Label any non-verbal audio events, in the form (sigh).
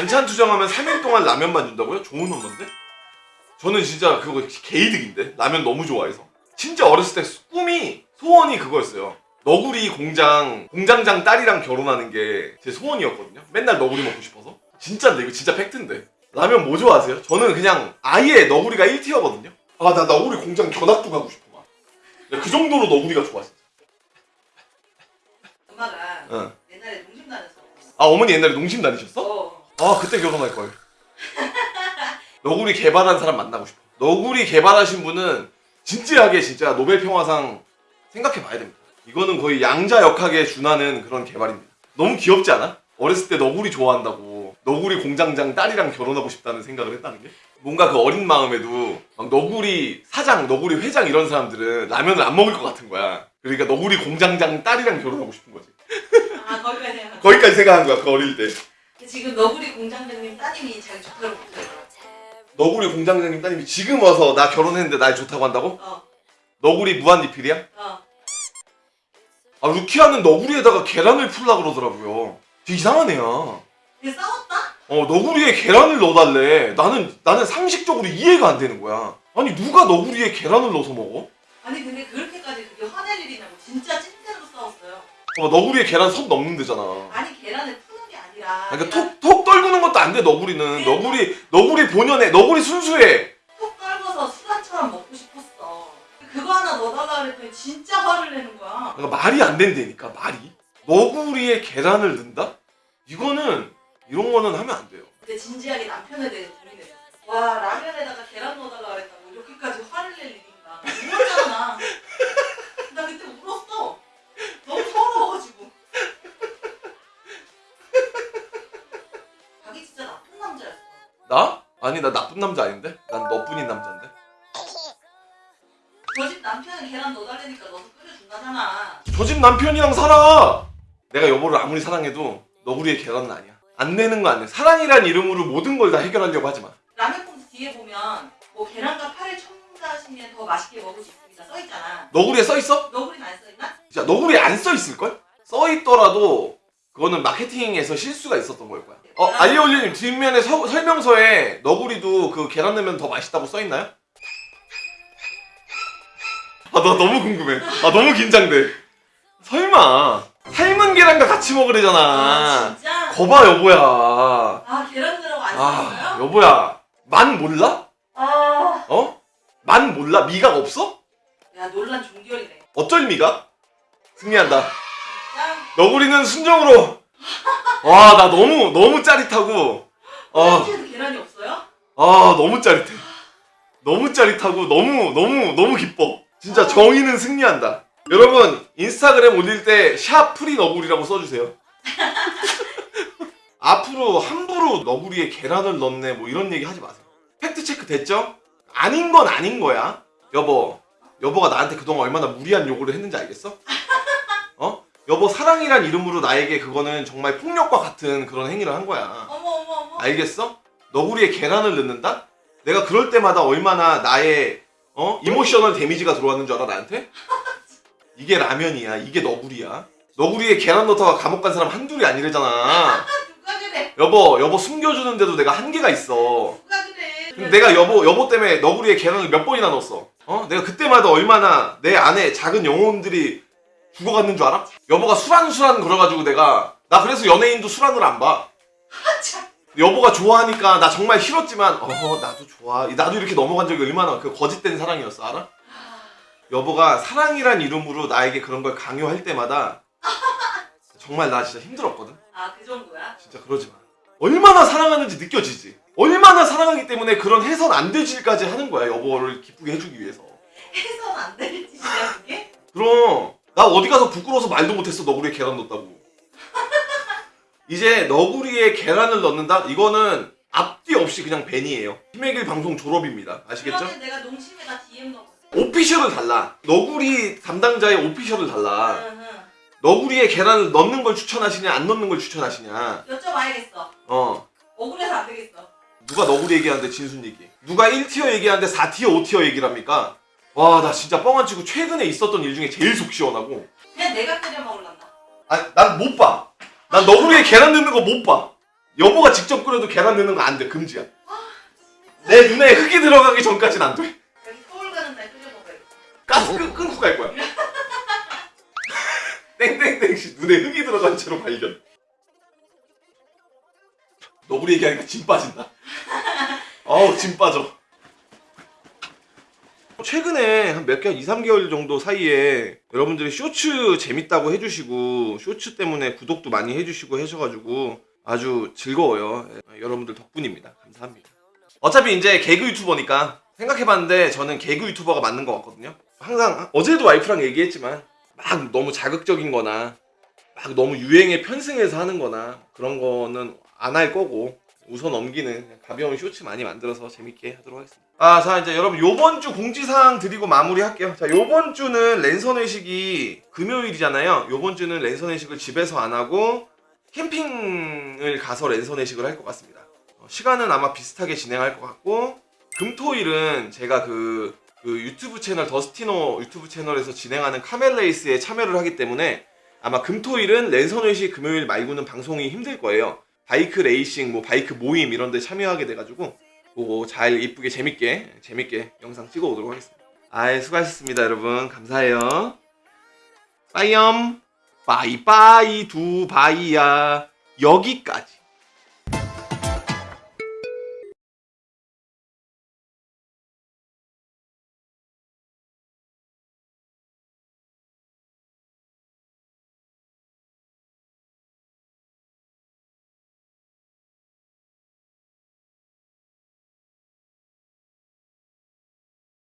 반찬 투정하면 3일 동안 라면만 준다고요? 좋은 엄마인데? 저는 진짜 그거 개이득인데 라면 너무 좋아해서 진짜 어렸을 때 꿈이 소원이 그거였어요 너구리 공장 공장장 딸이랑 결혼하는 게 제 소원이었거든요 맨날 너구리 먹고 싶어서 진짜인데 이거 진짜 팩트인데 라면 뭐 좋아하세요? 저는 그냥 아예 너구리가 1티어거든요 아 나 너구리 공장 견학도 가고 싶어 막. 그 정도로 너구리가 좋아 진짜 엄마가 응. 옛날에 농심 다녔어. 아 어머니 옛날에 농심 다니셨어? 어. 아 그때 결혼할 걸. 너구리 개발한 사람 만나고 싶어. 너구리 개발하신 분은 진지하게 진짜 노벨 평화상 생각해 봐야 됩니다. 이거는 거의 양자 역학에 준하는 그런 개발입니다. 너무 귀엽지 않아? 어렸을 때 너구리 좋아한다고 너구리 공장장 딸이랑 결혼하고 싶다는 생각을 했다는 게 뭔가 그 어린 마음에도 막 너구리 사장, 너구리 회장 이런 사람들은 라면을 안 먹을 것 같은 거야. 그러니까 너구리 공장장 딸이랑 결혼하고 싶은 거지. 아 거기까지 생각. 거기까지 생각한 거야 그 어릴 때. 지금 너구리 공장장님 따님이 자기 좋다고 그러더라고. 너구리 공장장님 따님이 지금 와서 나 결혼했는데 날 좋다고 한다고? 어. 너구리 무한리필이야? 어. 아 루키아는 너구리에다가 계란을 풀라 그러더라고요 되게 이상한 애야 근데 싸웠다? 어 너구리에 계란을 넣어달래 나는 나는 상식적으로 이해가 안 되는 거야 아니 누가 너구리에 계란을 넣어서 먹어? 아니 근데 그렇게까지 그게 화낼 일이냐고 진짜 찐텐으로 싸웠어요. 어, 너구리에 계란 선 넣는 데잖아 아니 계란을 아니라. 그러니까 톡, 톡 떨구는 것도 안 돼 너구리는 너구리 너구리 본연에 너구리 순수해 톡 떨궈서 수란처럼 먹고 싶었어. 그거 하나 넣어달라 그랬더니 진짜 화를 내는 거야. 그러니까 말이 안 된다니까 말이 너구리에 계란을 넣는다? 이거는 이런 거는 하면 안 돼요 근데 진지하게 남편에 대해서 고민했어. 와 라면에다가 계란 넣어달라 그랬다고 이렇게까지 화를 낼 일인가. 울었잖아 나. 나 그때 아니 나 나쁜 남자 아닌데? 난 너뿐인 남자인데 저 집 남편은 계란 넣어달라니까 넣어서 끓여준다잖아. 저 집 남편이랑 살아 내가 여보를 아무리 사랑해도 너구리의 계란은 아니야 안 내는 거안 내. 사랑이란 이름으로 모든 걸 다 해결하려고 하지 마 라면 봉투 뒤에 보면 뭐 계란과 파를 첨가하시면 더 맛있게 먹을 수 있습니다. 써 있잖아. 너구리에 써 있어? 너구리는 안 써있나? 진짜 너구리에 안 써 있을걸? 써 있더라도 그거는 마케팅에서 실수가 있었던 걸 거야 어 알리올리님 뒷면에 서- 설명서에 너구리도 그 계란 넣으면 더 맛있다고 써 있나요? 아 나 너무 궁금해 아 너무 긴장돼 설마 삶은 계란과 같이 먹으래잖아 아, 진짜? 거봐 여보야 아 계란 들어가 안 아? 여보야 맛 몰라? 아. 어? 맛 몰라? 미각 없어? 야 논란 종결이네. 어쩔 미각? 승리한다 짱. 너구리는 순정으로. 와 나 너무 너무 짜릿하고. 아, 도 계란이 없어요? 아 너무 짜릿해. 너무 짜릿하고 너무 너무 너무 기뻐. 진짜 정의는 승리한다. 여러분 인스타그램 올릴 때 샵 free 너구리라고 써주세요. (laughs) 앞으로 함부로 너구리에 계란을 넣네 뭐 이런 얘기 하지 마세요. 팩트 체크 됐죠? 아닌 건 아닌 거야. 여보. 여보가 나한테 그동안 얼마나 무리한 요구를 했는지 알겠어? 어? 여보 사랑이란 이름으로 나에게 그거는 정말 폭력과 같은 그런 행위를 한 거야 어머 어머 어머. 알겠어? 너구리에 계란을 넣는다? 내가 그럴 때마다 얼마나 나의 어? emotional damage가 들어왔는 줄 알아 나한테? (laughs) 이게 라면이야 이게 너구리야 너구리에 계란 넣다가 감옥 간 사람 한둘이 아니래잖아 (laughs) 누가 그래? 여보 여보 숨겨주는데도 내가 한계가 있어 누가 그래? 근데 내가 여보 여보 때문에 너구리에 계란을 몇 번이나 넣었어 어? 내가 그때마다 얼마나 내 안에 작은 영혼들이 죽어갔는 줄 알아? 여보가 수란수란 걸어가지고 내가 나 그래서 연예인도 수란을 안봐 참. 여보가 좋아하니까 나 정말 싫었지만 어 나도 좋아 나도 이렇게 넘어간 적이 얼마나 그 거짓된 사랑이었어 알아? 여보가 사랑이란 이름으로 나에게 그런 걸 강요할 때마다 정말 나 진짜 힘들었거든 아 그 정도야? 진짜 그러지 마 얼마나 사랑하는지 느껴지지 얼마나 사랑하기 때문에 그런 해선 안 되지까지 하는 거야 여보를 기쁘게 해주기 위해서 해선 안 될 짓이야 그게? 그럼 나 어디 가서 부끄러워서 말도 못했어 너구리에 계란 넣었다고 (laughs) 이제 너구리에 계란을 넣는다? 이거는 앞뒤 없이 그냥 벤이에요 힘의 길 방송 졸업입니다 아시겠죠? 내가 농심에다 DM 넣어. 오피셜을 달라 너구리 담당자의 오피셜을 달라 응, 응. 너구리에 계란을 넣는 걸 추천하시냐 안 넣는 걸 추천하시냐 여쭤봐야겠어. 어 억울해서 안 되겠어. 누가 너구리 얘기하는데 진순 얘기 누가 1티어 얘기하는데 4티어 5티어 얘기를 합니까? 와 나 진짜 뻥 안 치고 최근에 있었던 일 중에 제일 속 시원하고 그냥 내가 끓여 먹을란다. 아니 난 못 봐. 난 너구리에 계란 넣는 거 못 봐. 여보가 직접 끓여도 계란 넣는 거 안 돼. 금지야. 내 눈에 흙이 들어가기 전까지는 안 돼. 여기 서울 가는 날 끓여 먹어야겠다. 가스 끄, 끊고 갈 거야. (laughs) 땡땡땡 씨 눈에 흙이 들어간 채로 발견. 너구리 얘기하니까 진 빠진다. (laughs) 어우 진 빠져. 최근에 한 몇 개월, 2, 3개월 정도 사이에 여러분들이 쇼츠 재밌다고 해주시고 쇼츠 때문에 구독도 많이 해주시고 하셔가지고 아주 즐거워요. 예, 여러분들 덕분입니다. 감사합니다. 어차피 이제 개그 유튜버니까 생각해봤는데 저는 개그 유튜버가 맞는 것 같거든요. 항상 어제도 와이프랑 얘기했지만 막 너무 자극적인 거나 막 너무 유행에 편승해서 하는 거나 그런 거는 안 할 거고 우선 넘기는 가벼운 쇼츠 많이 만들어서 재밌게 하도록 하겠습니다. 아, 자 이제 여러분 요번 주 공지사항 드리고 마무리할게요. 자, 요번 주는 랜선 회식이 금요일이잖아요. 요번 주는 랜선 회식을 집에서 안 하고 캠핑을 가서 랜선 회식을 할 것 같습니다. 어, 시간은 아마 비슷하게 진행할 것 같고 금토일은 제가 그, 그 유튜브 채널 더스티노 유튜브 채널에서 진행하는 카멜레이스에 참여를 하기 때문에 아마 금토일은 랜선 회식 금요일 말고는 방송이 힘들 거예요. 바이크 레이싱, 뭐 바이크 모임 이런 데 참여하게 돼가지고 그거 잘 이쁘게 재밌게 재밌게 영상 찍어 오도록 하겠습니다. 아이 수고하셨습니다 여러분 감사해요. 빠이엄 빠이빠이 두바이야 여기까지.